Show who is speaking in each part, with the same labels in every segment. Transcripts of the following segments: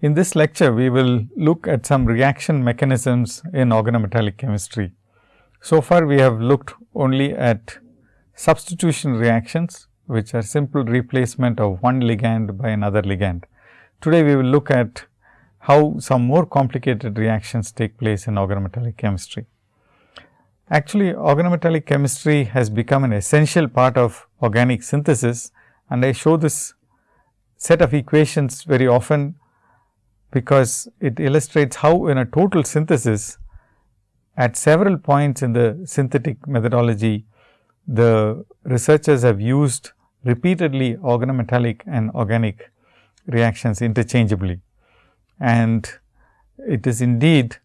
Speaker 1: In this lecture, we will look at some reaction mechanisms in organometallic chemistry. So far, we have looked only at substitution reactions, which are simple replacement of one ligand by another ligand. Today, we will look at how some more complicated reactions take place in organometallic chemistry. Actually, organometallic chemistry has become an essential part of organic synthesis and I show this set of equations very often because it illustrates how in a total synthesis at several points in the synthetic methodology, the researchers have used repeatedly organometallic and organic reactions interchangeably. And it is indeed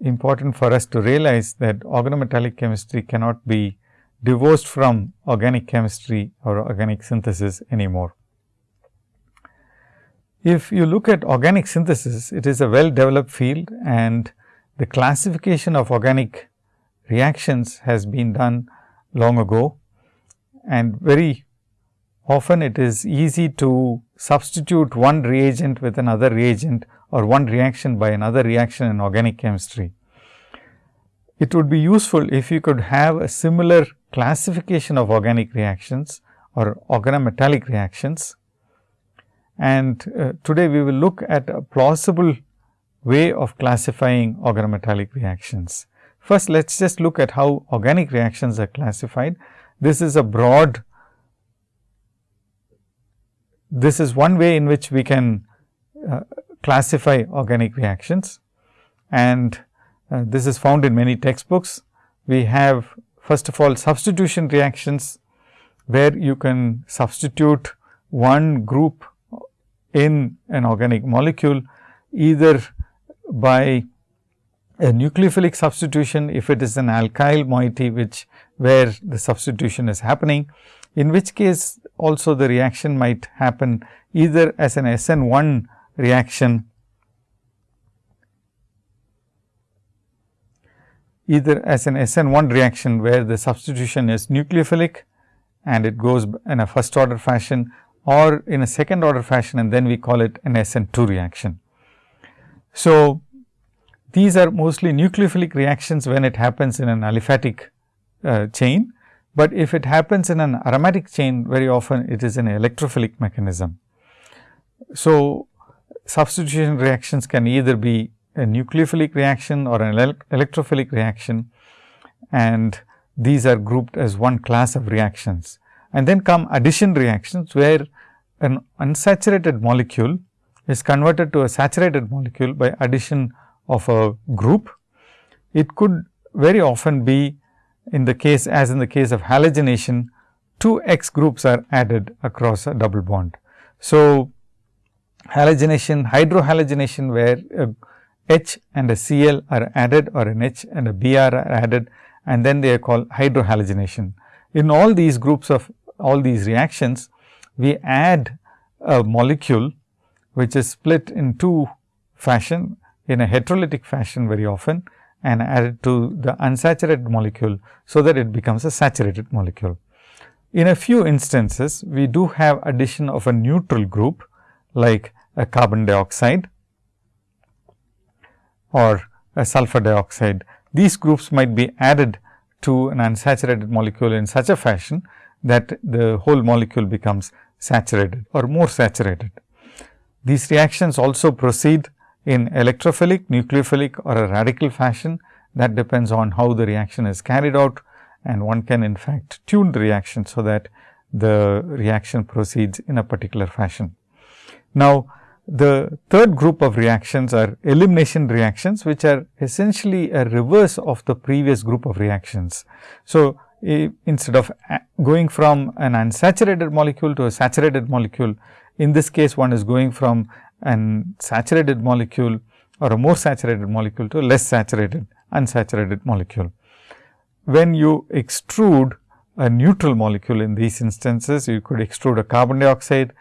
Speaker 1: important for us to realize that organometallic chemistry cannot be divorced from organic chemistry or organic synthesis anymore. If you look at organic synthesis, it is a well developed field and the classification of organic reactions has been done long ago and very often it is easy to substitute one reagent with another reagent or one reaction by another reaction in organic chemistry. It would be useful if you could have a similar classification of organic reactions or organometallic reactions and uh, today we will look at a plausible way of classifying organometallic reactions. First, let us just look at how organic reactions are classified. This is a broad, this is one way in which we can uh, classify organic reactions and uh, this is found in many textbooks. We have first of all substitution reactions, where you can substitute one group in an organic molecule either by a nucleophilic substitution if it is an alkyl moiety which where the substitution is happening, in which case also the reaction might happen either as an SN1 reaction either as an SN1 reaction where the substitution is nucleophilic and it goes in a first order fashion or in a second order fashion and then we call it an SN2 reaction. So, these are mostly nucleophilic reactions when it happens in an aliphatic uh, chain, but if it happens in an aromatic chain very often it is an electrophilic mechanism. So, substitution reactions can either be a nucleophilic reaction or an electrophilic reaction and these are grouped as one class of reactions and then come addition reactions where an unsaturated molecule is converted to a saturated molecule by addition of a group. It could very often be in the case as in the case of halogenation, two X groups are added across a double bond. So, halogenation, hydrohalogenation where a H and a Cl are added or an H and a Br are added and then they are called hydrohalogenation. In all these groups of all these reactions, we add a molecule which is split in two fashion in a heterolytic fashion very often and add it to the unsaturated molecule, so that it becomes a saturated molecule. In a few instances, we do have addition of a neutral group like a carbon dioxide or a sulfur dioxide. These groups might be added to an unsaturated molecule in such a fashion that the whole molecule becomes saturated or more saturated. These reactions also proceed in electrophilic, nucleophilic or a radical fashion that depends on how the reaction is carried out and one can in fact tune the reaction, so that the reaction proceeds in a particular fashion. Now, the third group of reactions are elimination reactions, which are essentially a reverse of the previous group of reactions. So, instead of uh, going from an unsaturated molecule to a saturated molecule, in this case one is going from an saturated molecule or a more saturated molecule to a less saturated unsaturated molecule. When you extrude a neutral molecule in these instances, you could extrude a carbon dioxide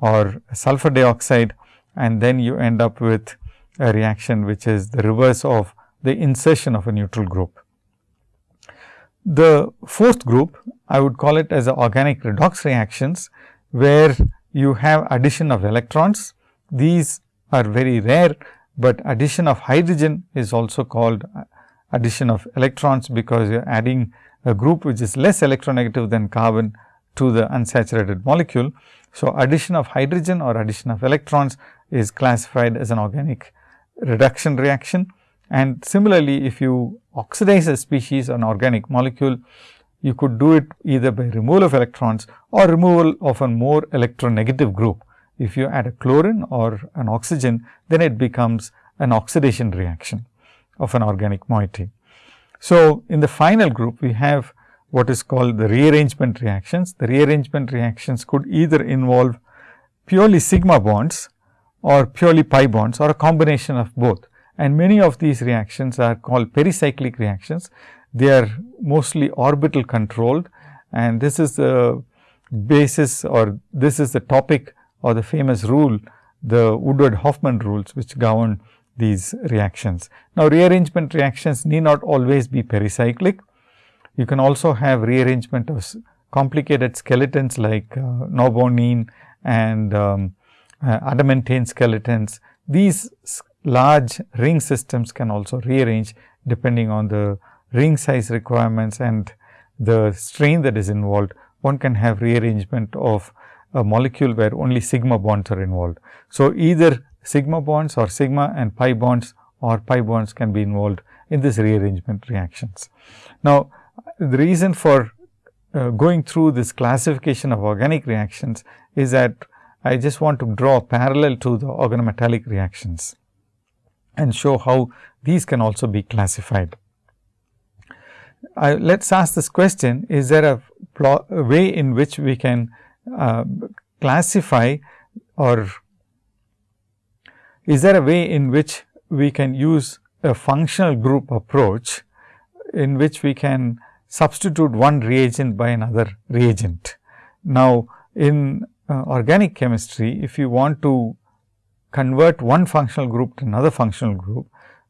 Speaker 1: or sulfur dioxide and then you end up with a reaction which is the reverse of the insertion of a neutral group. The fourth group, I would call it as organic redox reactions, where you have addition of electrons. These are very rare, but addition of hydrogen is also called addition of electrons, because you are adding a group which is less electronegative than carbon to the unsaturated molecule. So, addition of hydrogen or addition of electrons is classified as an organic reduction reaction. And similarly, if you oxidize a species an organic molecule, you could do it either by removal of electrons or removal of a more electronegative group. If you add a chlorine or an oxygen, then it becomes an oxidation reaction of an organic moiety. So, in the final group, we have what is called the rearrangement reactions. The rearrangement reactions could either involve purely sigma bonds or purely pi bonds or a combination of both. And many of these reactions are called pericyclic reactions. They are mostly orbital controlled and this is the basis or this is the topic or the famous rule, the Woodward-Hoffmann rules which govern these reactions. Now, rearrangement reactions need not always be pericyclic. You can also have rearrangement of complicated skeletons like uh, norbornane and um, uh, adamantane skeletons. These large ring systems can also rearrange depending on the ring size requirements and the strain that is involved. One can have rearrangement of a molecule where only sigma bonds are involved. So, either sigma bonds or sigma and pi bonds or pi bonds can be involved in this rearrangement reactions. Now, the reason for uh, going through this classification of organic reactions is that I just want to draw parallel to the organometallic reactions and show how these can also be classified. let us ask this question, is there a, a way in which we can uh, classify or is there a way in which we can use a functional group approach in which we can substitute one reagent by another reagent. Now, in uh, organic chemistry, if you want to convert one functional group to another functional group,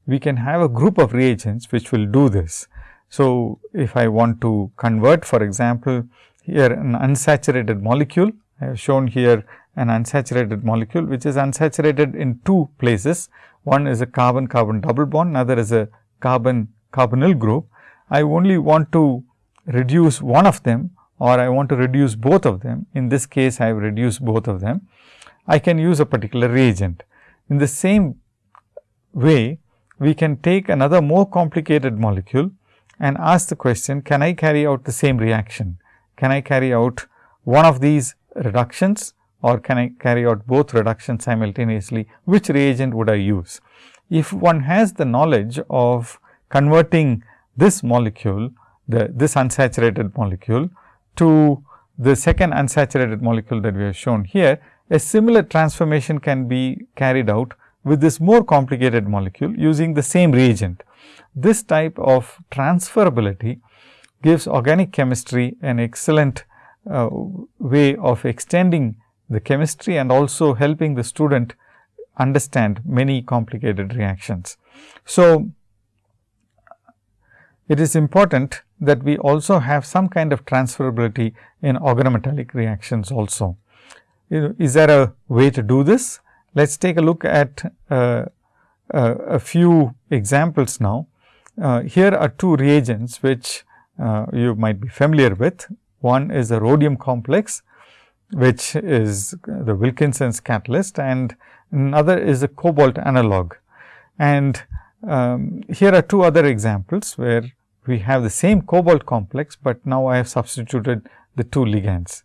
Speaker 1: we can have a group of reagents which will do this. So, if I want to convert for example, here an unsaturated molecule, I have shown here an unsaturated molecule, which is unsaturated in two places. One is a carbon carbon double bond, another is a carbon carbonyl group. I only want to reduce one of them or I want to reduce both of them. In this case, I have reduced both of them. I can use a particular reagent. In the same way, we can take another more complicated molecule and ask the question, can I carry out the same reaction? Can I carry out one of these reductions or can I carry out both reductions simultaneously? Which reagent would I use? If one has the knowledge of converting this molecule, the this unsaturated molecule to the second unsaturated molecule that we have shown here, a similar transformation can be carried out with this more complicated molecule using the same reagent. This type of transferability gives organic chemistry an excellent uh, way of extending the chemistry and also helping the student understand many complicated reactions. So, it is important that we also have some kind of transferability in organometallic reactions also. Is there a way to do this? Let us take a look at uh, uh, a few examples now. Uh, here are two reagents which uh, you might be familiar with. One is the rhodium complex, which is the Wilkinson's catalyst and another is a cobalt analog. And um, here are two other examples where we have the same cobalt complex, but now I have substituted the two ligands.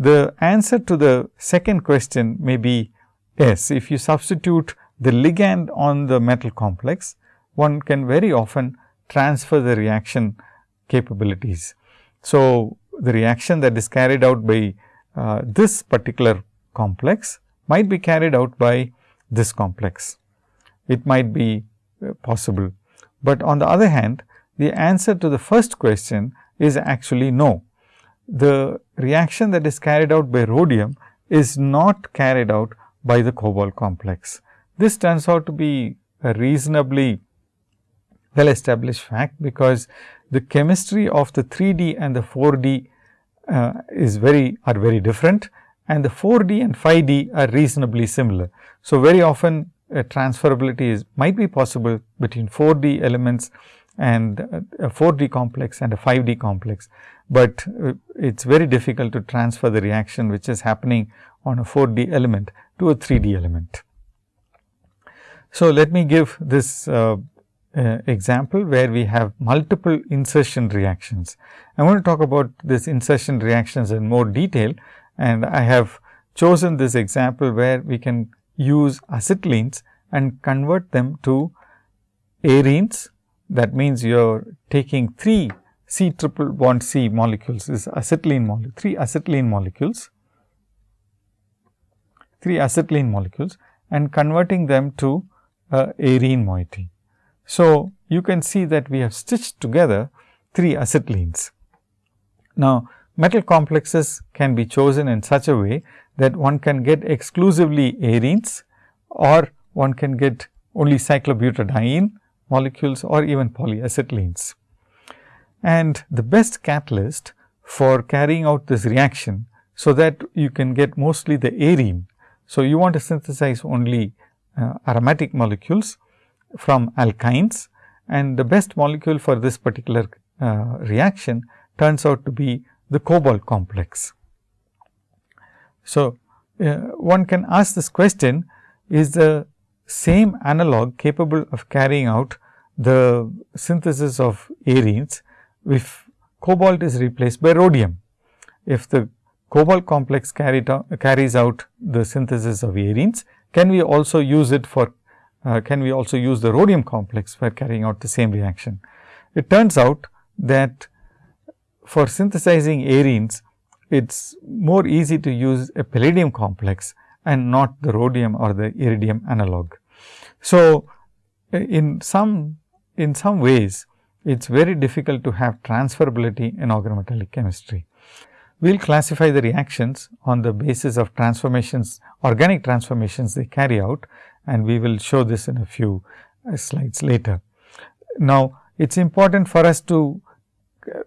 Speaker 1: The answer to the second question may be yes. If you substitute the ligand on the metal complex, one can very often transfer the reaction capabilities. So, the reaction that is carried out by uh, this particular complex might be carried out by this complex. It might be uh, possible, but on the other hand the answer to the first question is actually no. The reaction that is carried out by rhodium is not carried out by the cobalt complex. This turns out to be a reasonably well established fact, because the chemistry of the 3D and the 4D uh, is very are very different and the 4D and 5D are reasonably similar. So, very often a transferability is might be possible between 4D elements and a 4D complex and a 5D complex, but uh, it is very difficult to transfer the reaction which is happening on a 4D element to a 3D element. So, let me give this uh, uh, example where we have multiple insertion reactions. I want to talk about this insertion reactions in more detail and I have chosen this example where we can use acetylenes and convert them to arenes. That means, you are taking 3 C triple bond C molecules is acetylene molecule, 3 acetylene molecules, 3 acetylene molecules and converting them to a arene moiety. So, you can see that we have stitched together 3 acetylenes. Now, metal complexes can be chosen in such a way that one can get exclusively arenes or one can get only cyclobutadiene molecules or even polyacetylenes. And the best catalyst for carrying out this reaction, so that you can get mostly the arene. So, you want to synthesize only uh, aromatic molecules from alkynes and the best molecule for this particular uh, reaction turns out to be the cobalt complex. So, uh, one can ask this question is the same analog capable of carrying out the synthesis of arenes if cobalt is replaced by rhodium. If the cobalt complex carries out the synthesis of arenes, can we also use it for uh, can we also use the rhodium complex for carrying out the same reaction. It turns out that for synthesizing arenes, it is more easy to use a palladium complex and not the rhodium or the iridium analog. So, in some in some ways it is very difficult to have transferability in organometallic chemistry. We will classify the reactions on the basis of transformations, organic transformations they carry out and we will show this in a few uh, slides later. Now, it is important for us to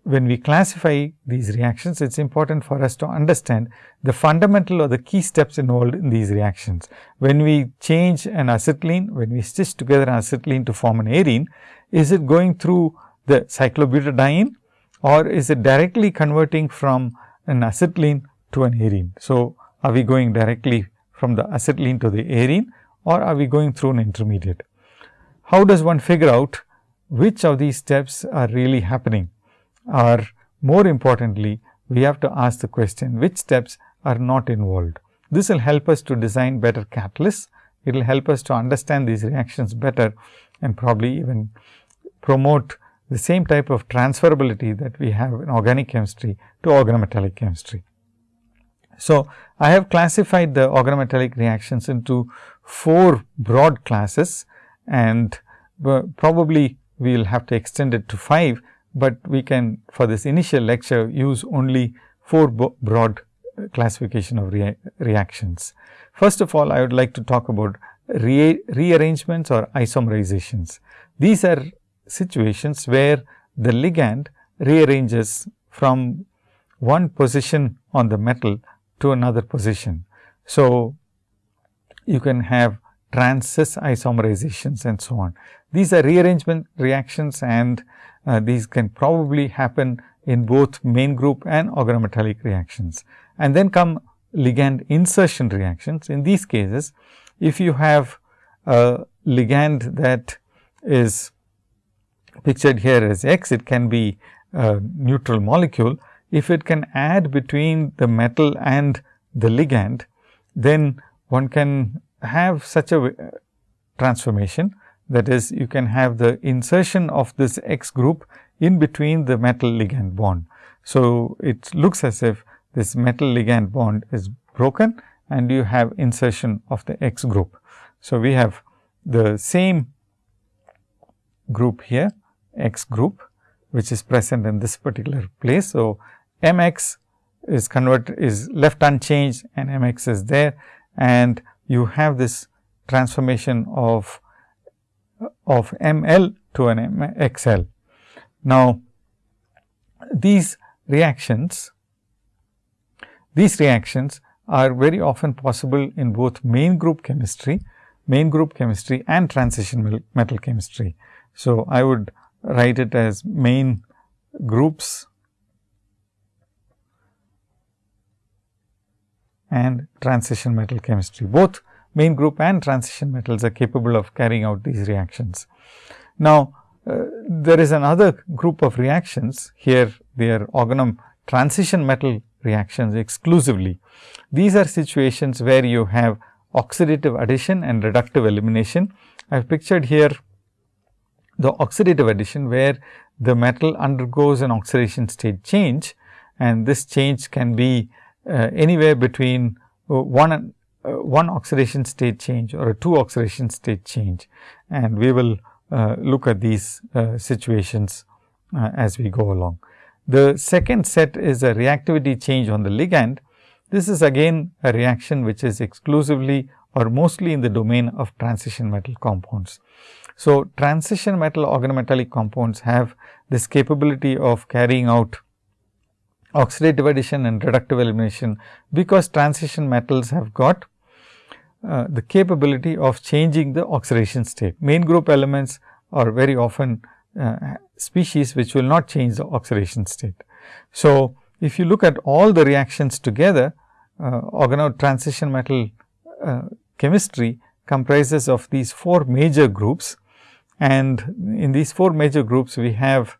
Speaker 1: when we classify these reactions, it is important for us to understand the fundamental or the key steps involved in these reactions. When we change an acetylene, when we stitch together an acetylene to form an arene, is it going through the cyclobutadiene or is it directly converting from an acetylene to an arene? So, are we going directly from the acetylene to the arene or are we going through an intermediate? How does one figure out which of these steps are really happening? Or more importantly, we have to ask the question which steps are not involved. This will help us to design better catalysts. It will help us to understand these reactions better and probably even promote the same type of transferability that we have in organic chemistry to organometallic chemistry. So, I have classified the organometallic reactions into four broad classes and uh, probably we will have to extend it to 5, but we can for this initial lecture use only four broad classification of rea reactions. First of all, I would like to talk about re rearrangements or isomerizations. These are situations where the ligand rearranges from one position on the metal to another position. So, you can have trans cis isomerizations and so on. These are rearrangement reactions and uh, these can probably happen in both main group and organometallic reactions. And then come ligand insertion reactions. In these cases, if you have a ligand that is pictured here as X, it can be a neutral molecule. If it can add between the metal and the ligand, then one can have such a transformation that is you can have the insertion of this X group in between the metal ligand bond. So, it looks as if this metal ligand bond is broken and you have insertion of the X group. So, we have the same group here X group which is present in this particular place. So, m x is convert is left unchanged and m x is there and you have this transformation of of m l to an m x l. Now, these reactions these reactions are very often possible in both main group chemistry, main group chemistry and transition metal chemistry. So, I would write it as main groups and transition metal chemistry. Both main group and transition metals are capable of carrying out these reactions. Now, uh, there is another group of reactions here they are organon transition metal reactions exclusively. These are situations where you have oxidative addition and reductive elimination. I have pictured here the oxidative addition where the metal undergoes an oxidation state change and this change can be uh, anywhere between uh, one uh, one oxidation state change or a two oxidation state change and we will uh, look at these uh, situations uh, as we go along. The second set is a reactivity change on the ligand. This is again a reaction which is exclusively or mostly in the domain of transition metal compounds. So, transition metal organometallic compounds have this capability of carrying out oxidative addition and reductive elimination, because transition metals have got uh, the capability of changing the oxidation state. Main group elements are very often uh, species which will not change the oxidation state. So, if you look at all the reactions together, uh, transition metal uh, chemistry comprises of these four major groups and in these four major groups we have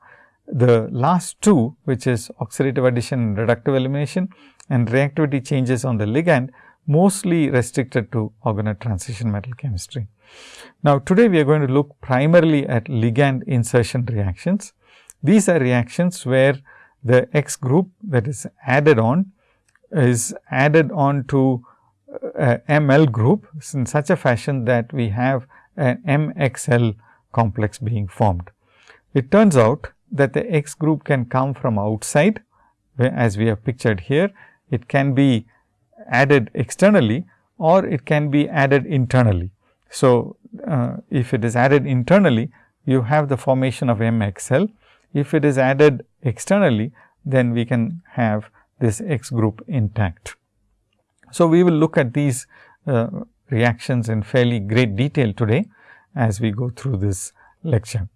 Speaker 1: the last two which is oxidative addition and reductive elimination and reactivity changes on the ligand mostly restricted to organo transition metal chemistry. Now, today we are going to look primarily at ligand insertion reactions. These are reactions where the X group that is added on is added on to uh, ML group in such a fashion that we have an MXL complex being formed. It turns out that the X group can come from outside as we have pictured here. It can be added externally or it can be added internally. So, uh, if it is added internally, you have the formation of MXL. If it is added externally, then we can have this X group intact. So, we will look at these uh, reactions in fairly great detail today as we go through this lecture.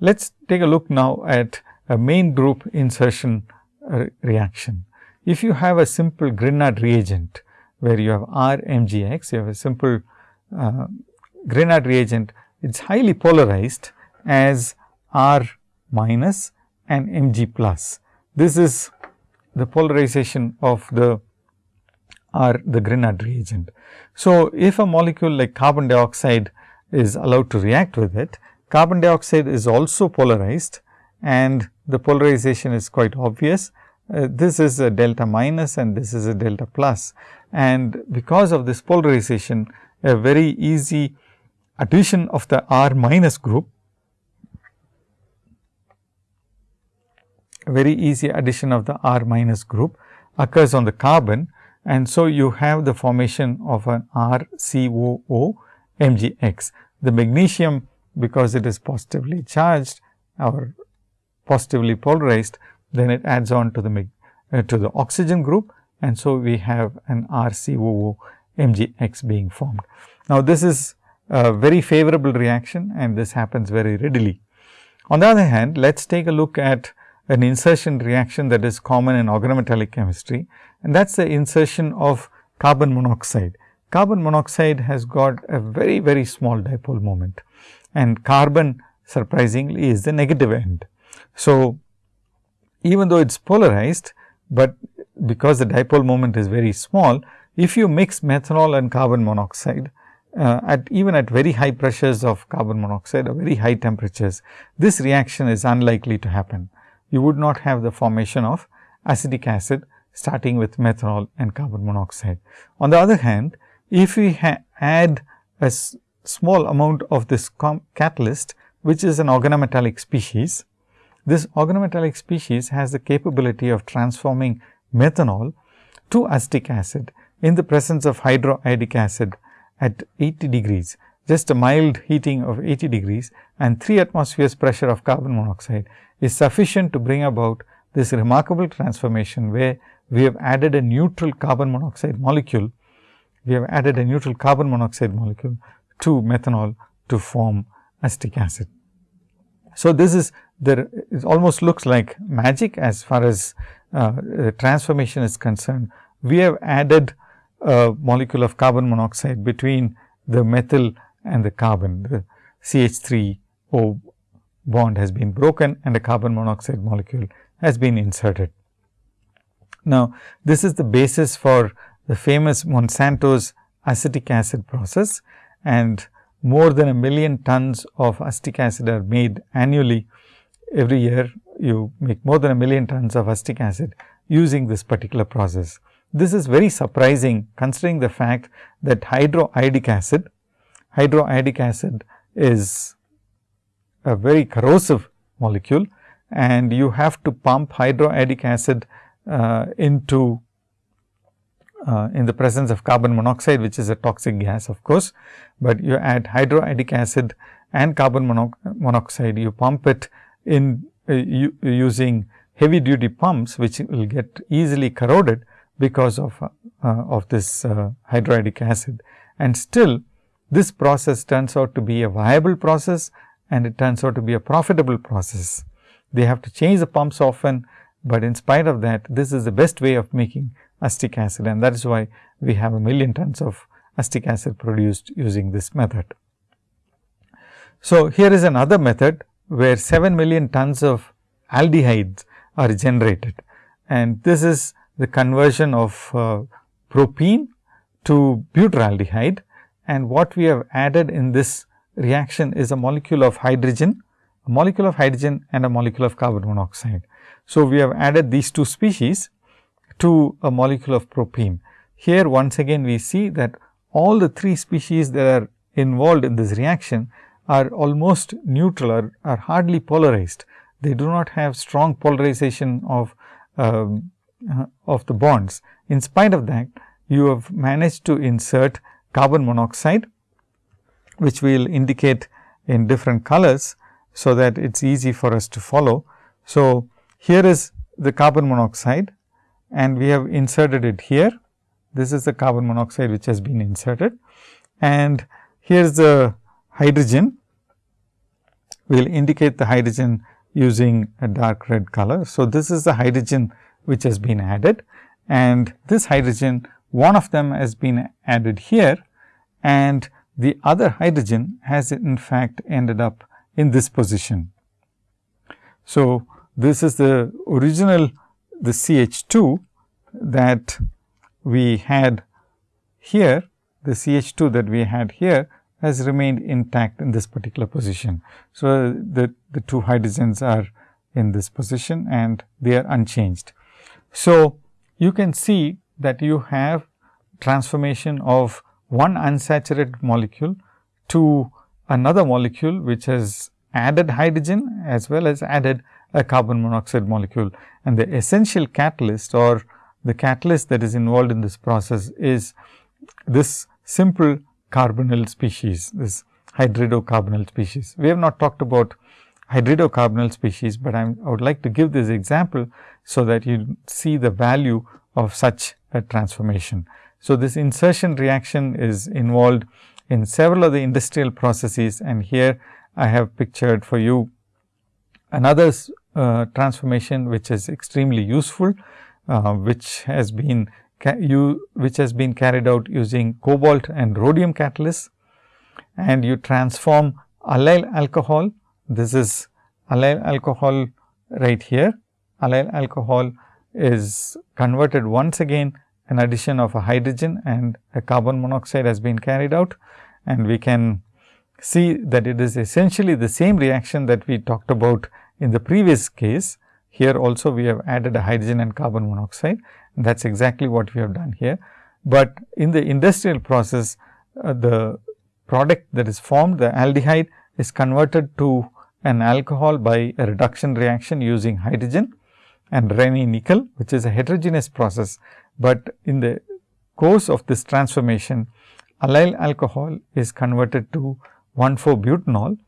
Speaker 1: Let us take a look now at a main group insertion uh, reaction. If you have a simple Grignard reagent, where you have R MgX, you have a simple uh, Grignard reagent, it is highly polarized as R minus and Mg plus. This is the polarization of the R the Grignard reagent. So, if a molecule like carbon dioxide is allowed to react with it, carbon dioxide is also polarized and the polarization is quite obvious. Uh, this is a delta minus and this is a delta plus and because of this polarization a very easy addition of the R minus group, very easy addition of the R minus group occurs on the carbon and so you have the formation of an RCOO MgX. The magnesium because it is positively charged or positively polarized, then it adds on to the uh, to the oxygen group and so we have an RCOO MgX being formed. Now, this is a very favorable reaction and this happens very readily. On the other hand, let us take a look at an insertion reaction that is common in organometallic chemistry and that is the insertion of carbon monoxide. Carbon monoxide has got a very, very small dipole moment and carbon surprisingly is the negative end. So, even though it is polarized, but because the dipole moment is very small, if you mix methanol and carbon monoxide, uh, at even at very high pressures of carbon monoxide or very high temperatures, this reaction is unlikely to happen. You would not have the formation of acetic acid starting with methanol and carbon monoxide. On the other hand, if we add a small amount of this catalyst, which is an organometallic species, this organometallic species has the capability of transforming methanol to acetic acid in the presence of hydroiodic acid at 80 degrees, just a mild heating of 80 degrees and 3 atmospheres pressure of carbon monoxide is sufficient to bring about this remarkable transformation, where we have added a neutral carbon monoxide molecule. We have added a neutral carbon monoxide molecule to methanol to form acetic acid. So, this is there it almost looks like magic as far as uh, transformation is concerned. We have added a molecule of carbon monoxide between the methyl and the carbon. The CH3O bond has been broken and a carbon monoxide molecule has been inserted. Now, this is the basis for the famous Monsanto's acetic acid process and more than a million tons of acetic acid are made annually. Every year you make more than a million tons of acetic acid using this particular process. This is very surprising considering the fact that hydroiodic acid, hydroiodic acid is a very corrosive molecule and you have to pump hydroiodic acid uh, into uh, in the presence of carbon monoxide which is a toxic gas of course, but you add hydroiodic acid and carbon mono monoxide you pump it in uh, using heavy duty pumps which will get easily corroded because of uh, of this uh, hydroiodic acid and still this process turns out to be a viable process and it turns out to be a profitable process. They have to change the pumps often, but in spite of that this is the best way of making acetic acid and that is why we have a million tons of acetic acid produced using this method. So, here is another method where 7 million tons of aldehydes are generated and this is the conversion of uh, propene to butyraldehyde and what we have added in this reaction is a molecule of hydrogen, a molecule of hydrogen and a molecule of carbon monoxide. So, we have added these two species to a molecule of propene. Here once again we see that all the three species that are involved in this reaction are almost neutral or are hardly polarized. They do not have strong polarization of um, uh, of the bonds. In spite of that, you have managed to insert carbon monoxide, which we will indicate in different colors, so that it is easy for us to follow. So, here is the carbon monoxide and we have inserted it here. This is the carbon monoxide which has been inserted and here is the hydrogen. We will indicate the hydrogen using a dark red color. So, this is the hydrogen which has been added and this hydrogen one of them has been added here and the other hydrogen has in fact ended up in this position. So, this is the original the CH2 that we had here, the CH2 that we had here has remained intact in this particular position. So, the, the two hydrogens are in this position and they are unchanged. So, you can see that you have transformation of one unsaturated molecule to another molecule which has added hydrogen as well as added a carbon monoxide molecule. And the essential catalyst or the catalyst that is involved in this process is this simple carbonyl species, this hydridocarbonyl species. We have not talked about hydridocarbonyl species, but I'm, I would like to give this example, so that you see the value of such a transformation. So, this insertion reaction is involved in several of the industrial processes and here I have pictured for you another uh, transformation which is extremely useful, uh, which has been you which has been carried out using cobalt and rhodium catalysts and you transform allyl alcohol. This is allyl alcohol right here. Allyl alcohol is converted once again an addition of a hydrogen and a carbon monoxide has been carried out and we can see that it is essentially the same reaction that we talked about in the previous case. Here also we have added a hydrogen and carbon monoxide that is exactly what we have done here. But in the industrial process uh, the product that is formed the aldehyde is converted to an alcohol by a reduction reaction using hydrogen and Raney nickel which is a heterogeneous process but in the course of this transformation allyl alcohol is converted to 1,4-butanol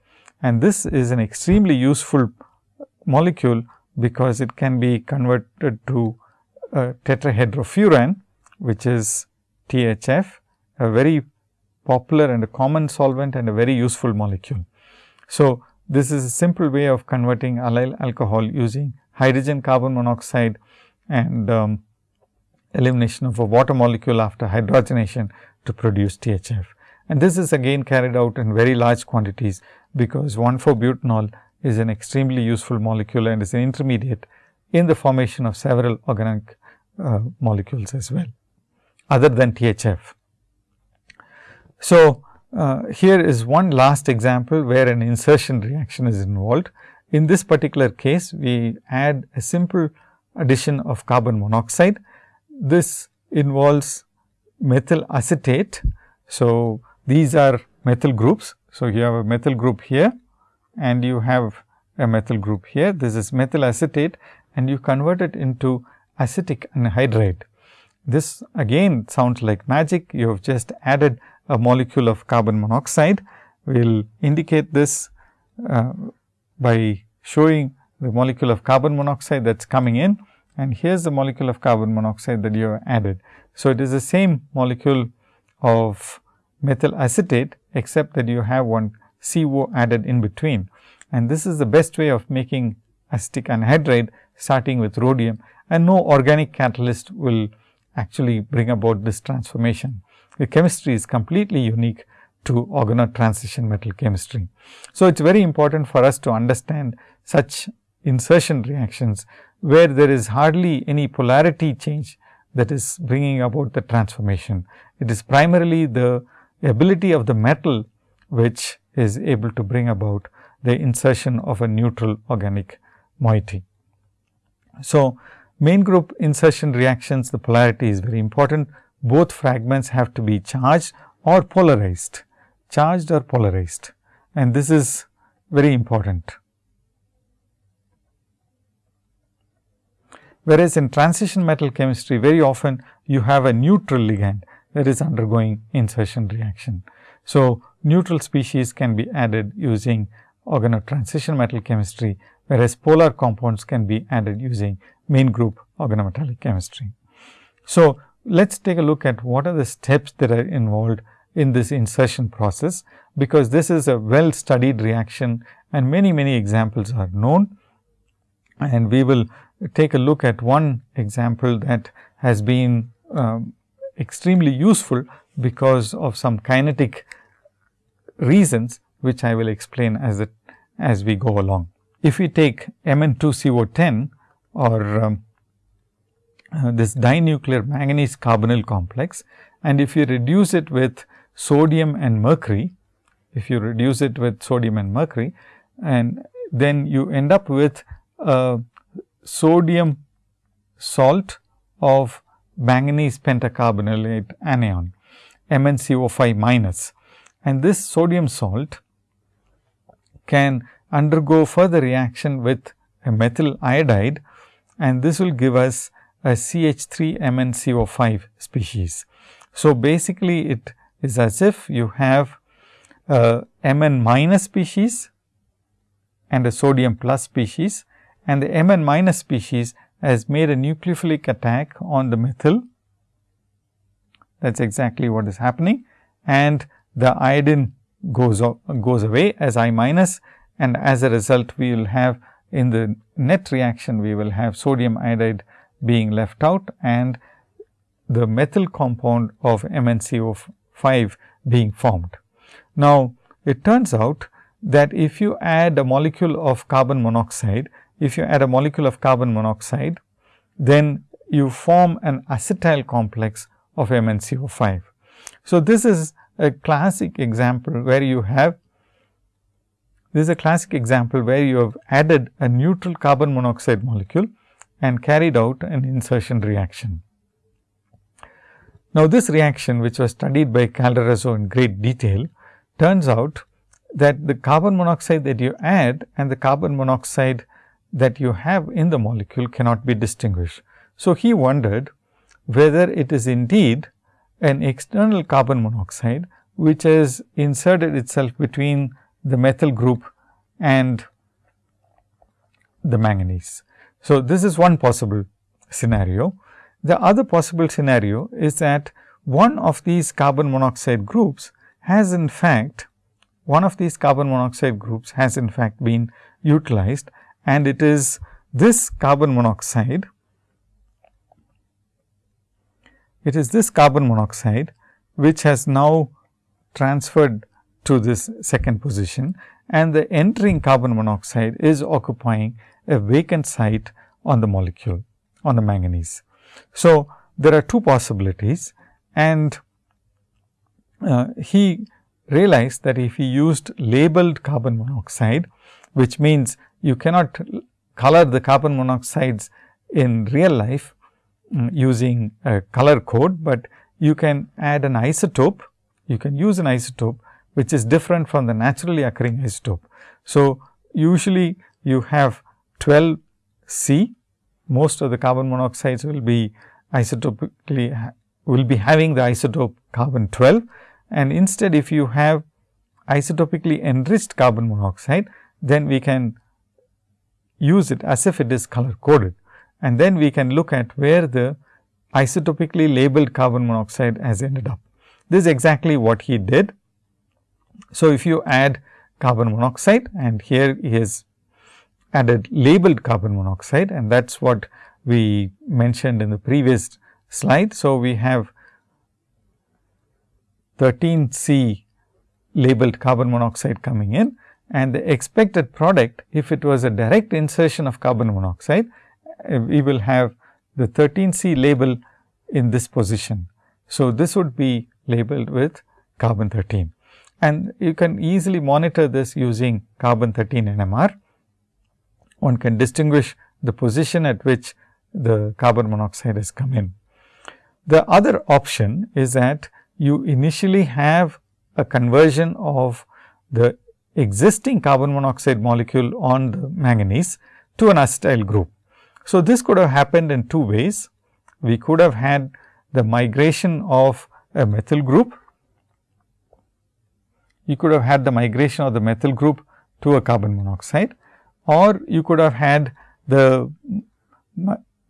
Speaker 1: and this is an extremely useful molecule because it can be converted to uh, tetrahydrofuran, which is THF, a very popular and a common solvent and a very useful molecule. So, this is a simple way of converting allyl alcohol using hydrogen carbon monoxide and um, elimination of a water molecule after hydrogenation to produce THF. And this is again carried out in very large quantities, because 1,4-butanol is an extremely useful molecule and is an intermediate in the formation of several organic uh, molecules as well, other than THF. So, uh, here is one last example where an insertion reaction is involved. In this particular case, we add a simple addition of carbon monoxide. This involves methyl acetate. So, these are methyl groups. So, you have a methyl group here and you have a methyl group here. This is methyl acetate and you convert it into acetic anhydride. This again sounds like magic. You have just added a molecule of carbon monoxide. We will indicate this uh, by showing the molecule of carbon monoxide that is coming in and here is the molecule of carbon monoxide that you have added. So, it is the same molecule of methyl acetate, except that you have one CO added in between. And this is the best way of making acetic anhydride starting with rhodium and no organic catalyst will actually bring about this transformation. The chemistry is completely unique to organoid transition metal chemistry. So, it is very important for us to understand such insertion reactions, where there is hardly any polarity change that is bringing about the transformation. It is primarily the ability of the metal which is able to bring about the insertion of a neutral organic moiety. So, main group insertion reactions the polarity is very important. Both fragments have to be charged or polarized, charged or polarized and this is very important. Whereas, in transition metal chemistry very often you have a neutral ligand that is undergoing insertion reaction. So, neutral species can be added using organo transition metal chemistry, whereas polar compounds can be added using main group organometallic chemistry. So, let us take a look at what are the steps that are involved in this insertion process, because this is a well studied reaction and many many examples are known. And we will take a look at one example that has been um, extremely useful because of some kinetic reasons, which I will explain as it as we go along. If we take Mn2CO10 or um, uh, this dinuclear manganese carbonyl complex and if you reduce it with sodium and mercury, if you reduce it with sodium and mercury and then you end up with a sodium salt of manganese pentacarbonylate anion MnCO5 minus. And this sodium salt can undergo further reaction with a methyl iodide and this will give us a CH3 MnCO5 species. So, basically it is as if you have a Mn minus species and a sodium plus species and the Mn minus species has made a nucleophilic attack on the methyl. That is exactly what is happening and the iodine goes, goes away as I minus and as a result we will have in the net reaction we will have sodium iodide being left out and the methyl compound of MnCO5 being formed. Now, it turns out that if you add a molecule of carbon monoxide, if you add a molecule of carbon monoxide, then you form an acetyl complex of MnCO5. So, this is a classic example where you have this is a classic example where you have added a neutral carbon monoxide molecule and carried out an insertion reaction. Now, this reaction which was studied by Calderazzo in great detail turns out that the carbon monoxide that you add and the carbon monoxide that you have in the molecule cannot be distinguished. So, he wondered whether it is indeed an external carbon monoxide which has inserted itself between the methyl group and the manganese. So, this is one possible scenario The other possible scenario is that one of these carbon monoxide groups has in fact, one of these carbon monoxide groups has in fact been utilized and it is this carbon monoxide, it is this carbon monoxide which has now transferred to this second position and the entering carbon monoxide is occupying a vacant site on the molecule on the manganese. So, there are two possibilities and uh, he realized that if he used labeled carbon monoxide, which means you cannot color the carbon monoxides in real life um, using a color code, but you can add an isotope, you can use an isotope which is different from the naturally occurring isotope. So, usually you have 12 C, most of the carbon monoxides will be isotopically will be having the isotope carbon 12 and instead if you have isotopically enriched carbon monoxide, then we can use it as if it is color coded and then we can look at where the isotopically labeled carbon monoxide has ended up. This is exactly what he did. So, if you add carbon monoxide and here he has added labeled carbon monoxide and that is what we mentioned in the previous slide. So, we have 13 C labeled carbon monoxide coming in and the expected product if it was a direct insertion of carbon monoxide, uh, we will have the 13 C label in this position. So, this would be labeled with carbon 13 and you can easily monitor this using carbon 13 NMR. One can distinguish the position at which the carbon monoxide has come in. The other option is that you initially have a conversion of the existing carbon monoxide molecule on the manganese to an acetyl group. So, this could have happened in two ways. We could have had the migration of a methyl group. You could have had the migration of the methyl group to a carbon monoxide or you could have had the,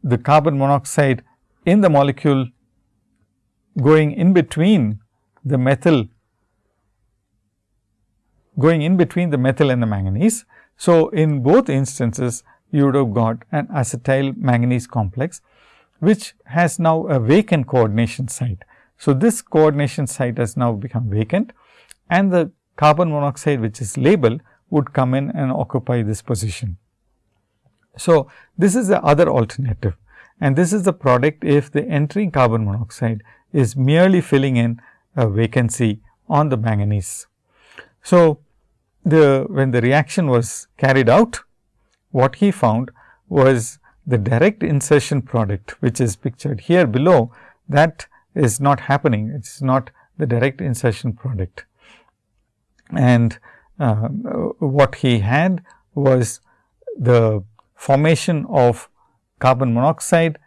Speaker 1: the carbon monoxide in the molecule going in between the methyl going in between the methyl and the manganese. So, in both instances you would have got an acetyl manganese complex, which has now a vacant coordination site. So, this coordination site has now become vacant and the carbon monoxide which is labeled would come in and occupy this position. So, this is the other alternative and this is the product if the entering carbon monoxide is merely filling in a vacancy on the manganese. So, the when the reaction was carried out, what he found was the direct insertion product, which is pictured here below, that is not happening. It is not the direct insertion product. And uh, what he had was the formation of carbon monoxide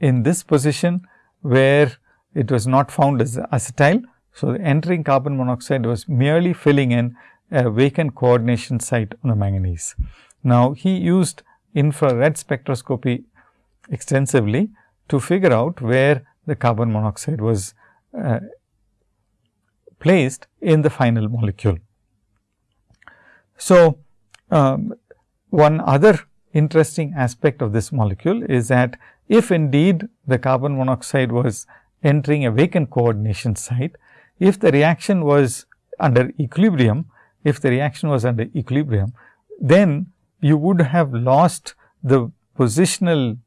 Speaker 1: in this position, where it was not found as acetyl. So, the entering carbon monoxide was merely filling in a vacant coordination site on the manganese. Now, he used infrared spectroscopy extensively to figure out where the carbon monoxide was uh, placed in the final molecule. So, um, one other interesting aspect of this molecule is that if indeed the carbon monoxide was entering a vacant coordination site, if the reaction was under equilibrium, if the reaction was under equilibrium, then you would have lost the positional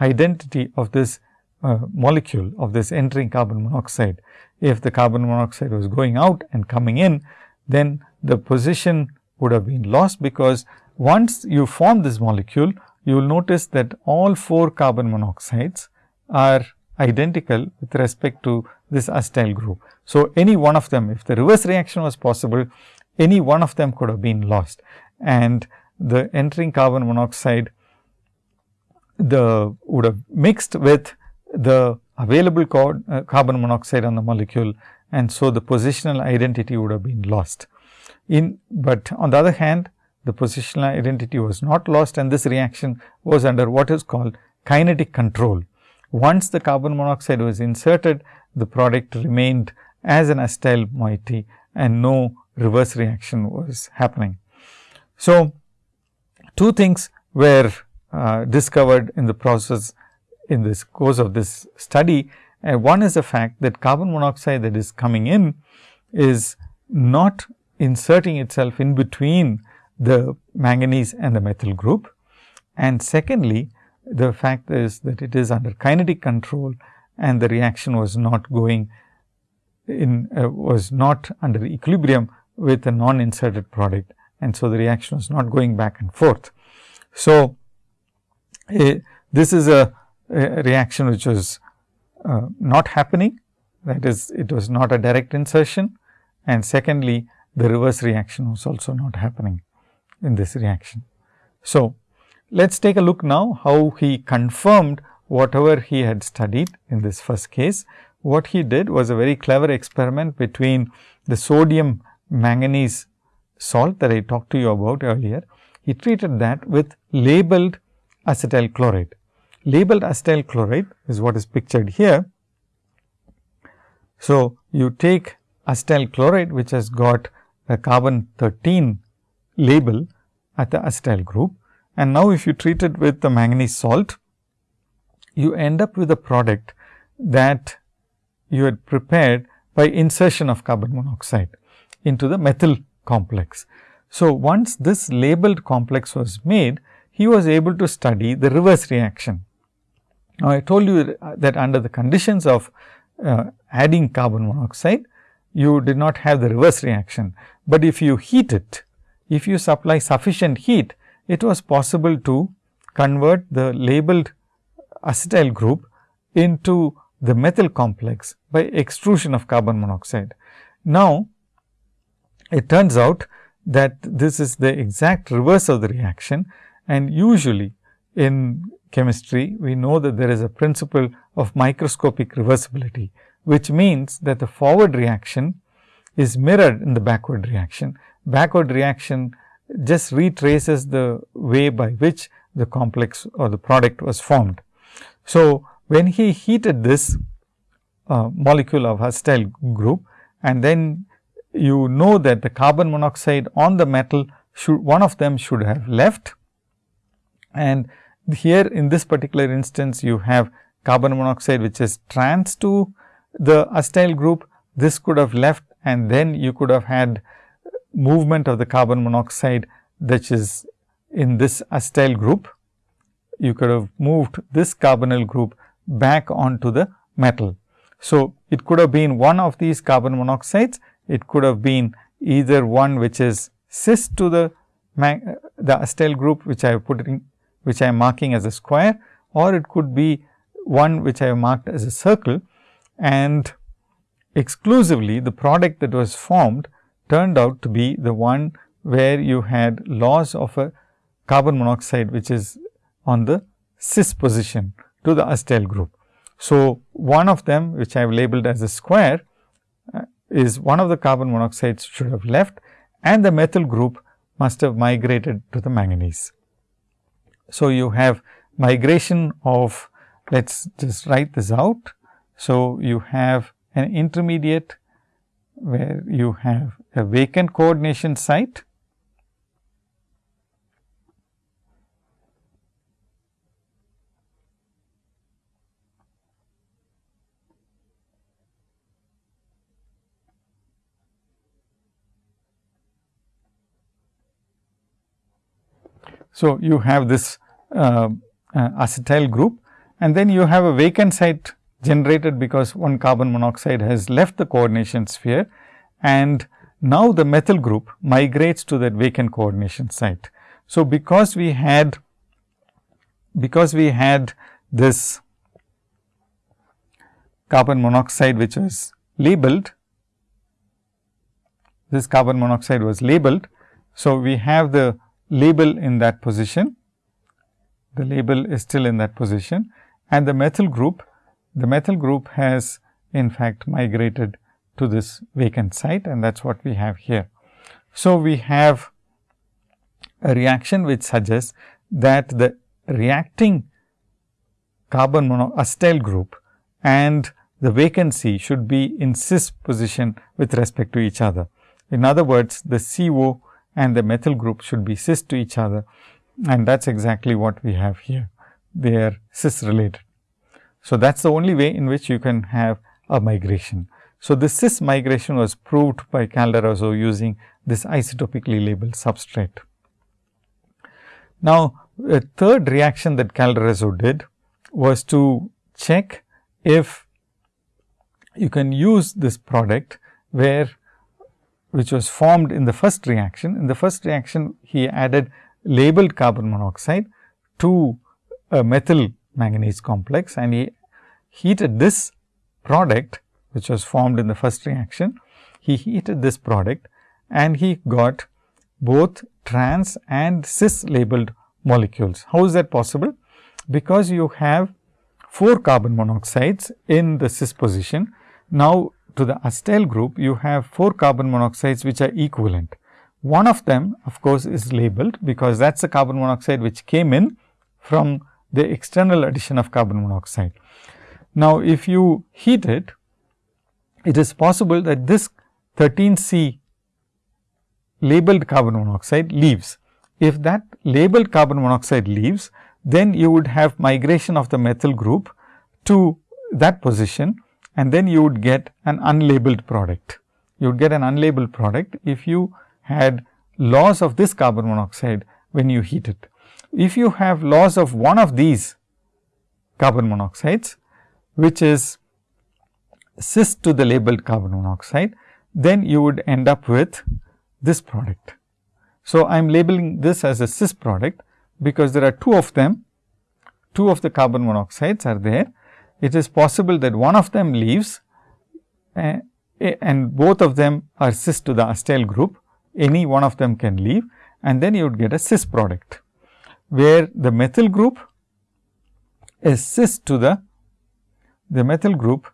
Speaker 1: identity of this uh, molecule of this entering carbon monoxide. If the carbon monoxide was going out and coming in, then the position would have been lost, because once you form this molecule, you will notice that all four carbon monoxides are identical with respect to this acetyl group. So, any one of them if the reverse reaction was possible, any one of them could have been lost and the entering carbon monoxide the would have mixed with the available uh, carbon monoxide on the molecule and so the positional identity would have been lost. In but on the other hand the positional identity was not lost and this reaction was under what is called kinetic control. once the carbon monoxide was inserted, the product remained as an acetyl moiety and no reverse reaction was happening. So, two things were uh, discovered in the process in this course of this study. And one is the fact that carbon monoxide that is coming in is not inserting itself in between the manganese and the methyl group. And secondly, the fact is that it is under kinetic control and the reaction was not going in uh, was not under equilibrium with a non inserted product and so the reaction was not going back and forth. So, uh, this is a, reaction which was uh, not happening that is it was not a direct insertion and secondly the reverse reaction was also not happening in this reaction. So, let us take a look now how he confirmed whatever he had studied in this first case. What he did was a very clever experiment between the sodium manganese salt that I talked to you about earlier. He treated that with labeled acetyl chloride. Labeled acetyl chloride is what is pictured here. So, you take acetyl chloride which has got a carbon 13 label at the acetyl group and now if you treat it with the manganese salt, you end up with a product that you had prepared by insertion of carbon monoxide into the methyl complex. So, once this labeled complex was made, he was able to study the reverse reaction. Now, I told you that under the conditions of uh, adding carbon monoxide, you did not have the reverse reaction, but if you heat it, if you supply sufficient heat, it was possible to convert the labeled acetyl group into the methyl complex by extrusion of carbon monoxide. Now, it turns out that this is the exact reverse of the reaction and usually in chemistry, we know that there is a principle of microscopic reversibility, which means that the forward reaction is mirrored in the backward reaction. Backward reaction just retraces the way by which the complex or the product was formed. So, when he heated this uh, molecule of acetyl group and then you know that the carbon monoxide on the metal should one of them should have left and here in this particular instance you have carbon monoxide which is trans to the acetyl group this could have left and then you could have had movement of the carbon monoxide that is in this acetyl group. You could have moved this carbonyl group back onto the metal. So, it could have been one of these carbon monoxides, it could have been either one which is cis to the uh, the acetyl group which I have put in which I am marking as a square or it could be one which I have marked as a circle and exclusively the product that was formed turned out to be the one where you had loss of a carbon monoxide which is on the cis position to the acetyl group. So, one of them which I have labeled as a square uh, is one of the carbon monoxides should have left and the methyl group must have migrated to the manganese. So, you have migration of let us just write this out. So, you have an intermediate where you have a vacant coordination site So, you have this uh, uh, acetyl group and then you have a vacant site generated because one carbon monoxide has left the coordination sphere and now the methyl group migrates to that vacant coordination site. So, because we had because we had this carbon monoxide which was labeled this carbon monoxide was labeled. So, we have the label in that position the label is still in that position and the methyl group the methyl group has in fact migrated to this vacant site and that is what we have here. So, we have a reaction which suggests that the reacting carbon mono acetyl group and the vacancy should be in cis position with respect to each other. In other words, the CO and the methyl group should be cis to each other and that is exactly what we have here. They are cis related. So, that is the only way in which you can have a migration. So, this cis migration was proved by Calderazzo using this isotopically labeled substrate. Now, a third reaction that Calderazzo did was to check if you can use this product where which was formed in the first reaction. In the first reaction, he added labeled carbon monoxide to a methyl manganese complex and he heated this product which was formed in the first reaction. He heated this product and he got both trans and cis labeled molecules. How is that possible? Because you have 4 carbon monoxides in the cis position. Now, to the acetyl group, you have 4 carbon monoxides which are equivalent. One of them of course, is labeled because that is the carbon monoxide which came in from the external addition of carbon monoxide. Now, if you heat it, it is possible that this 13 C labeled carbon monoxide leaves. If that labeled carbon monoxide leaves, then you would have migration of the methyl group to that position and then you would get an unlabeled product. You would get an unlabeled product if you had loss of this carbon monoxide when you heat it. If you have loss of one of these carbon monoxides, which is cis to the labeled carbon monoxide, then you would end up with this product. So, I am labeling this as a cis product, because there are two of them, two of the carbon monoxides are there. It is possible that one of them leaves uh, and both of them are cis to the acetyl group any one of them can leave and then you would get a cis product, where the methyl group is cis to the, the methyl group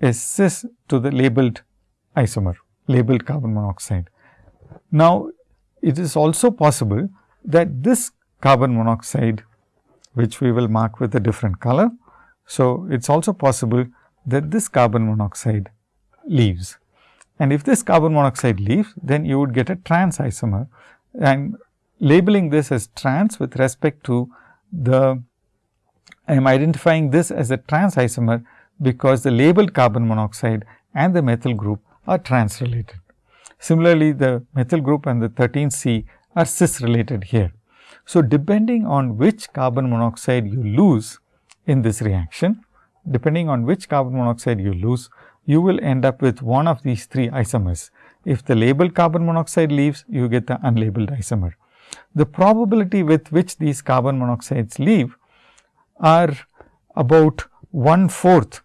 Speaker 1: is cis to the labeled isomer, labeled carbon monoxide. Now, it is also possible that this carbon monoxide, which we will mark with a different color. So, it is also possible that this carbon monoxide leaves. And if this carbon monoxide leaves, then you would get a trans isomer and labeling this as trans with respect to the I am identifying this as a trans isomer because the labeled carbon monoxide and the methyl group are trans related. Similarly, the methyl group and the 13 C are cis related here. So, depending on which carbon monoxide you lose in this reaction, depending on which carbon monoxide you lose, you will end up with one of these three isomers. If the labeled carbon monoxide leaves, you get the unlabeled isomer. The probability with which these carbon monoxides leave are about one fourth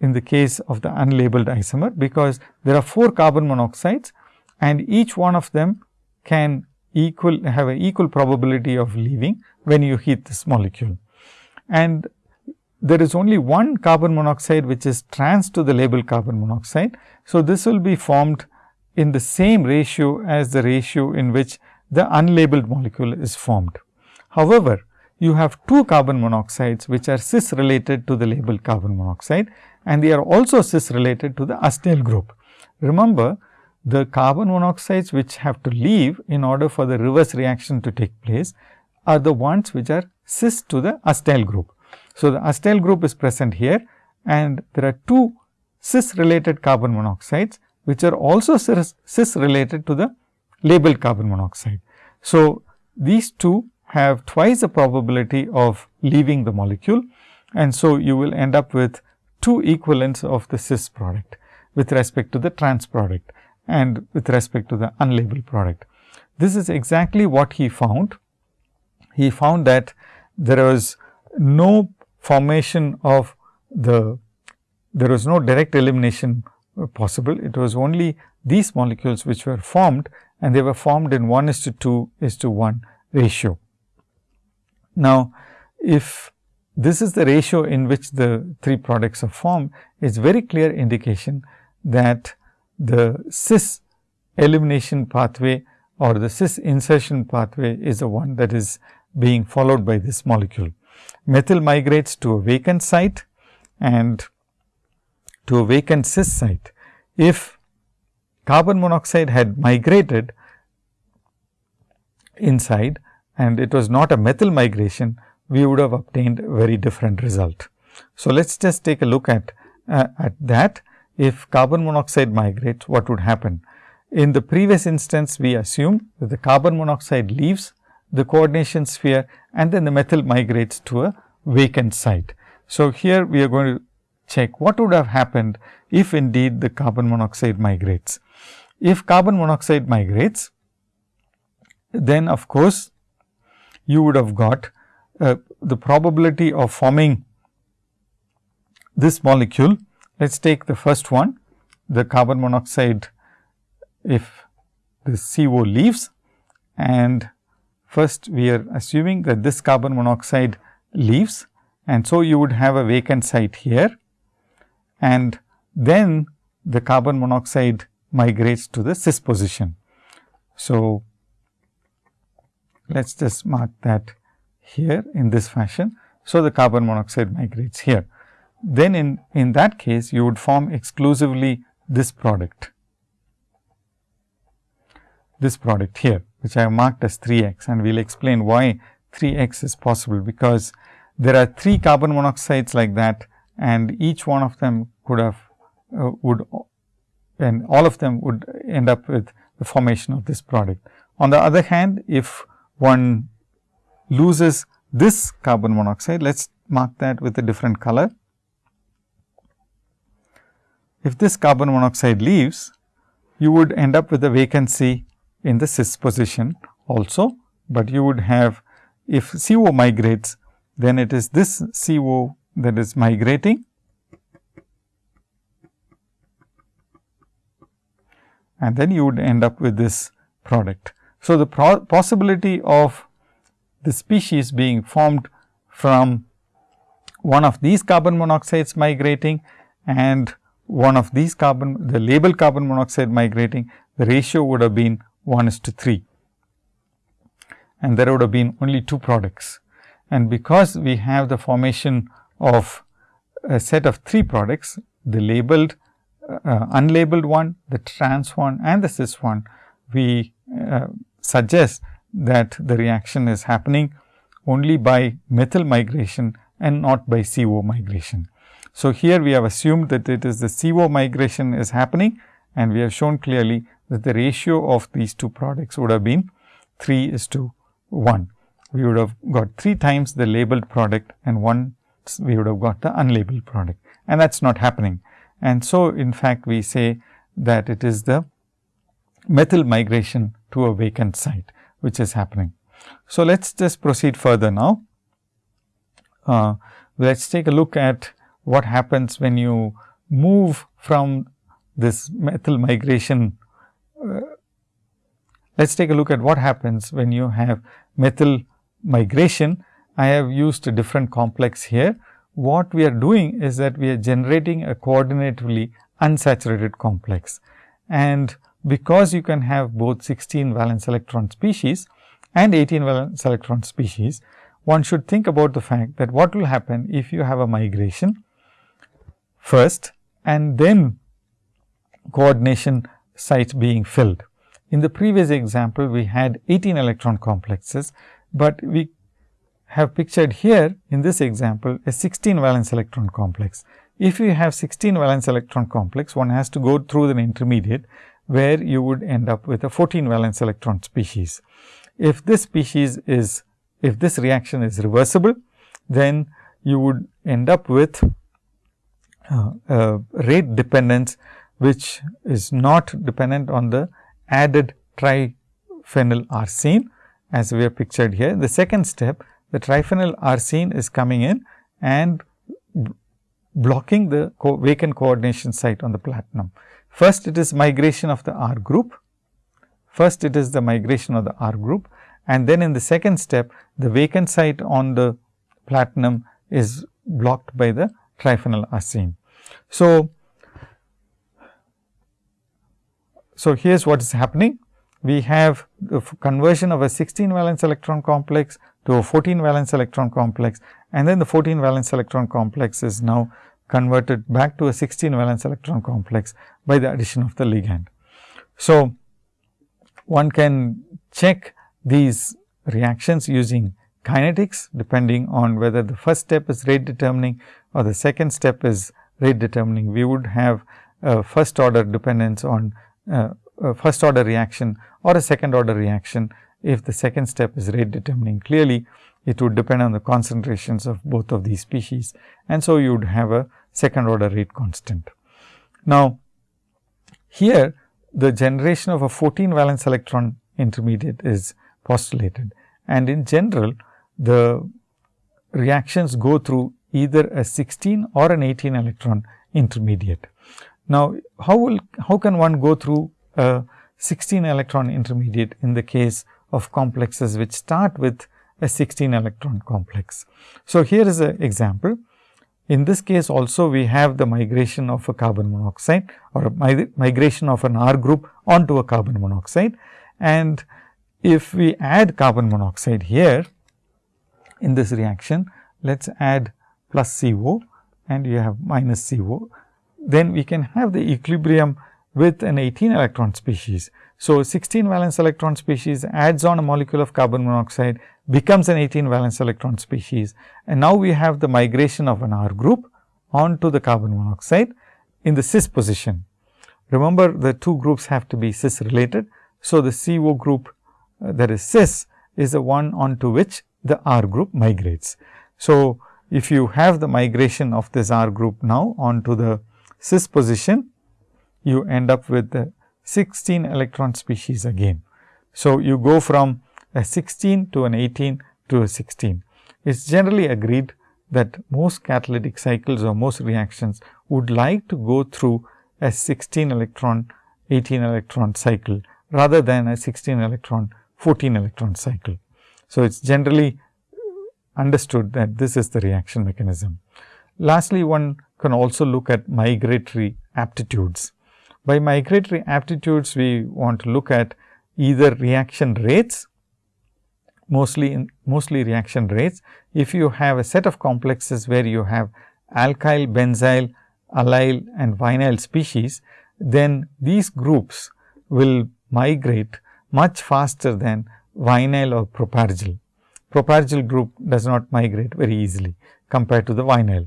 Speaker 1: in the case of the unlabeled isomer, because there are 4 carbon monoxides and each one of them can equal have an equal probability of leaving when you heat this molecule. And there is only one carbon monoxide which is trans to the labeled carbon monoxide. So, this will be formed in the same ratio as the ratio in which the unlabeled molecule is formed. However, you have two carbon monoxides which are cis related to the labeled carbon monoxide and they are also cis related to the acetyl group. Remember the carbon monoxides which have to leave in order for the reverse reaction to take place are the ones which are cis to the acetyl group. So, the acetyl group is present here and there are two cis related carbon monoxides which are also cis related to the labeled carbon monoxide. So, these two have twice the probability of leaving the molecule and so you will end up with two equivalents of the cis product with respect to the trans product and with respect to the unlabeled product. This is exactly what he found. He found that there was no formation of the, there was no direct elimination possible. It was only these molecules which were formed and they were formed in 1 is to 2 is to 1 ratio. Now, if this is the ratio in which the three products are formed, it is very clear indication that the cis elimination pathway or the cis insertion pathway is the one that is being followed by this molecule. Methyl migrates to a vacant site and to a vacant cis site. If carbon monoxide had migrated inside and it was not a methyl migration, we would have obtained very different result. So, let us just take a look at, uh, at that. If carbon monoxide migrates, what would happen? In the previous instance, we assume that the carbon monoxide leaves the coordination sphere and then the methyl migrates to a vacant site. So, here we are going to check what would have happened if indeed the carbon monoxide migrates. If carbon monoxide migrates, then of course, you would have got uh, the probability of forming this molecule. Let us take the first one, the carbon monoxide if the CO leaves and first we are assuming that this carbon monoxide leaves and so you would have a vacant site here and then the carbon monoxide migrates to the cis position. So, let us just mark that here in this fashion. So, the carbon monoxide migrates here. Then in, in that case you would form exclusively this product, this product here which I have marked as 3 x and we will explain why 3 x is possible, because there are 3 carbon monoxides like that and each one of them could have uh, would and all of them would end up with the formation of this product. On the other hand, if one loses this carbon monoxide, let us mark that with a different color. If this carbon monoxide leaves, you would end up with a vacancy in the cis position also, but you would have if CO migrates, then it is this CO that is migrating and then you would end up with this product. So, the possibility of the species being formed from one of these carbon monoxides migrating and one of these carbon the label carbon monoxide migrating the ratio would have been 1 is to 3 and there would have been only two products. And because we have the formation of a set of three products, the labeled, uh, unlabeled one, the trans one and the cis one, we uh, suggest that the reaction is happening only by methyl migration and not by CO migration. So, here we have assumed that it is the CO migration is happening and we have shown clearly that the ratio of these two products would have been 3 is to 1. We would have got 3 times the labeled product and 1 we would have got the unlabeled product and that is not happening. And so, in fact, we say that it is the methyl migration to a vacant site which is happening. So, let us just proceed further now. Uh, let us take a look at what happens when you move from this methyl migration Uh, let us take a look at what happens when you have methyl migration. I have used a different complex here. What we are doing is that we are generating a coordinatively unsaturated complex. And because you can have both 16 valence electron species and 18 valence electron species, one should think about the fact that what will happen if you have a migration first and then coordination sites being filled. In the previous example, we had 18 electron complexes, but we have pictured here in this example a 16 valence electron complex. If you have 16 valence electron complex, one has to go through an intermediate where you would end up with a 14 valence electron species. If this species is, if this reaction is reversible, then you would end up with uh, rate dependence which is not dependent on the added triphenyl arsine as we have pictured here. The second step the triphenyl arsine is coming in and blocking the co vacant coordination site on the platinum. First it is migration of the R group, first it is the migration of the R group and then in the second step the vacant site on the platinum is blocked by the triphenyl arsine. So, So, here is what is happening. We have the conversion of a 16 valence electron complex to a 14 valence electron complex and then the 14 valence electron complex is now converted back to a 16 valence electron complex by the addition of the ligand. So, one can check these reactions using kinetics depending on whether the first step is rate determining or the second step is rate determining. We would have a first order dependence on uh, a first order reaction or a second order reaction if the second step is rate determining. Clearly, it would depend on the concentrations of both of these species and so you would have a second order rate constant. Now, here the generation of a 14 valence electron intermediate is postulated and in general the reactions go through either a 16 or an 18 electron intermediate. Now, how will how can one go through a 16 electron intermediate in the case of complexes which start with a 16 electron complex. So, here is an example. In this case also we have the migration of a carbon monoxide or a migration of an R group onto a carbon monoxide. And if we add carbon monoxide here in this reaction, let us add plus CO and you have minus CO. Then we can have the equilibrium with an 18 electron species. So, 16 valence electron species adds on a molecule of carbon monoxide becomes an 18 valence electron species and now we have the migration of an R group onto the carbon monoxide in the cis position. Remember the two groups have to be cis related. So, the CO group uh, that is cis is the one onto which the R group migrates. So, if you have the migration of this R group now onto the cis position, you end up with the 16 electron species again. So, you go from a 16 to an 18 to a 16. It is generally agreed that most catalytic cycles or most reactions would like to go through a 16 electron 18 electron cycle rather than a 16 electron 14 electron cycle. So, it is generally understood that this is the reaction mechanism. Lastly, one can also look at migratory aptitudes. By migratory aptitudes, we want to look at either reaction rates, mostly in mostly reaction rates. If you have a set of complexes where you have alkyl, benzyl, allyl and vinyl species, then these groups will migrate much faster than vinyl or propargyl. Propargyl group does not migrate very easily compared to the vinyl.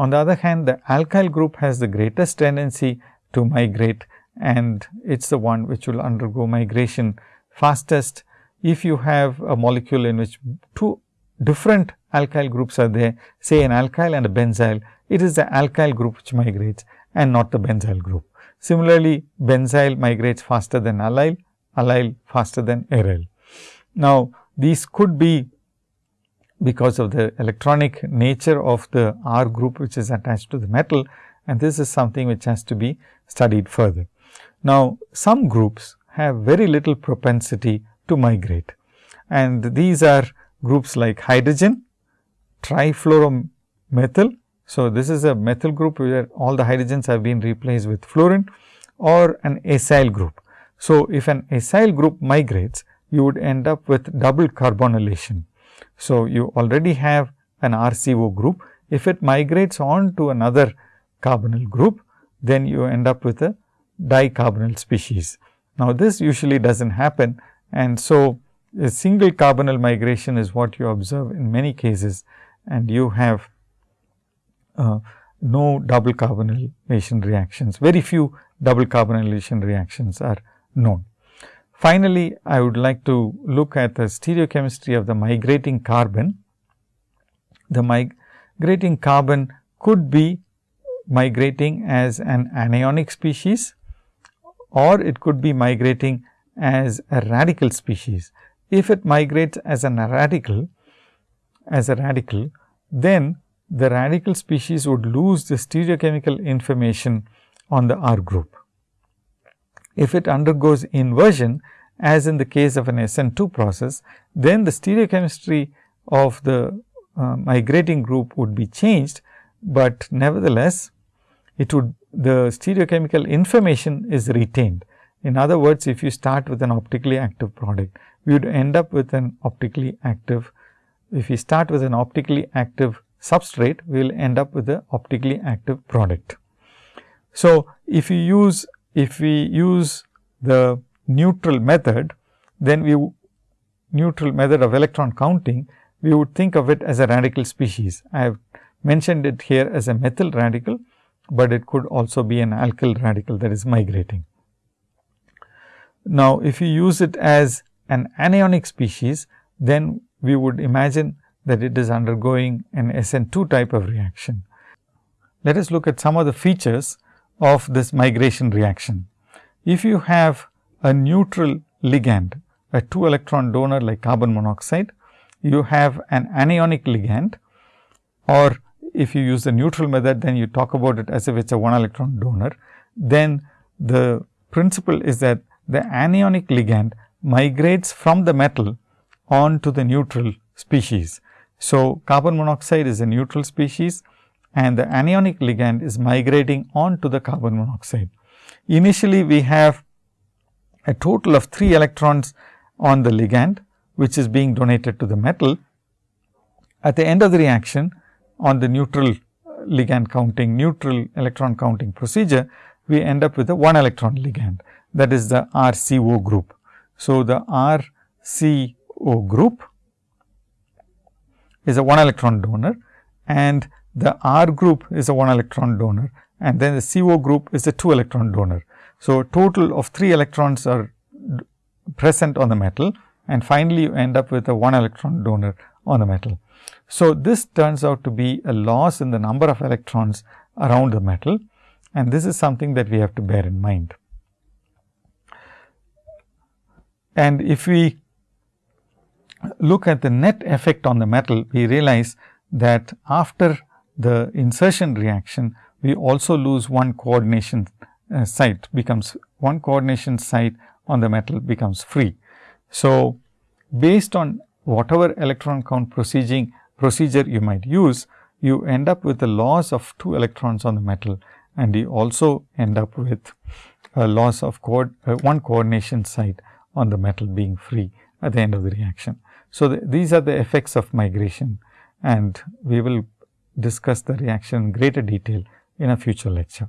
Speaker 1: On the other hand, the alkyl group has the greatest tendency to migrate and it is the one which will undergo migration fastest. If you have a molecule in which two different alkyl groups are there, say an alkyl and a benzyl, it is the alkyl group which migrates and not the benzyl group. Similarly, benzyl migrates faster than allyl, allyl faster than aryl. Now, these could be because of the electronic nature of the R group which is attached to the metal and this is something which has to be studied further. Now, some groups have very little propensity to migrate and these are groups like hydrogen, trifluoromethyl. So, this is a methyl group where all the hydrogens have been replaced with fluorine or an acyl group. So, if an acyl group migrates, you would end up with double carbonylation. So, you already have an RCO group. If it migrates on to another carbonyl group, then you end up with a dicarbonyl species. Now, this usually does not happen and so a single carbonyl migration is what you observe in many cases and you have uh, no double carbonylation reactions. Very few double carbonylation reactions are known. Finally, I would like to look at the stereochemistry of the migrating carbon. The migrating carbon could be migrating as an anionic species or it could be migrating as a radical species. If it migrates as a radical, as a radical, then the radical species would lose the stereochemical information on the R group. If it undergoes inversion as in the case of an SN2 process, then the stereochemistry of the uh, migrating group would be changed, but nevertheless it would the stereochemical information is retained. In other words, if you start with an optically active product, we would end up with an optically active if we start with an optically active substrate, we will end up with the optically active product. So, if you use if we use the neutral method, then we neutral method of electron counting, we would think of it as a radical species. I have mentioned it here as a methyl radical, but it could also be an alkyl radical that is migrating. Now, if you use it as an anionic species, then we would imagine that it is undergoing an SN2 type of reaction. Let us look at some of the features of this migration reaction. If you have a neutral ligand, a 2 electron donor like carbon monoxide, you have an anionic ligand or if you use the neutral method, then you talk about it as if it is a 1 electron donor. Then the principle is that the anionic ligand migrates from the metal on to the neutral species. So, carbon monoxide is a neutral species and the anionic ligand is migrating on to the carbon monoxide. Initially, we have a total of 3 electrons on the ligand, which is being donated to the metal. At the end of the reaction, on the neutral ligand counting, neutral electron counting procedure, we end up with a 1 electron ligand that is the RCO group. So, the RCO group is a 1 electron donor and the R group is a 1 electron donor and then the CO group is a 2 electron donor. So, total of 3 electrons are present on the metal and finally, you end up with a 1 electron donor on the metal. So, this turns out to be a loss in the number of electrons around the metal and this is something that we have to bear in mind. And if we look at the net effect on the metal, we realize that after the insertion reaction, we also lose one coordination uh, site becomes one coordination site on the metal becomes free. So, based on whatever electron count procedure, procedure you might use, you end up with a loss of 2 electrons on the metal and you also end up with a loss of co uh, one coordination site on the metal being free at the end of the reaction. So, the, these are the effects of migration and we will discuss the reaction in greater detail in a future lecture.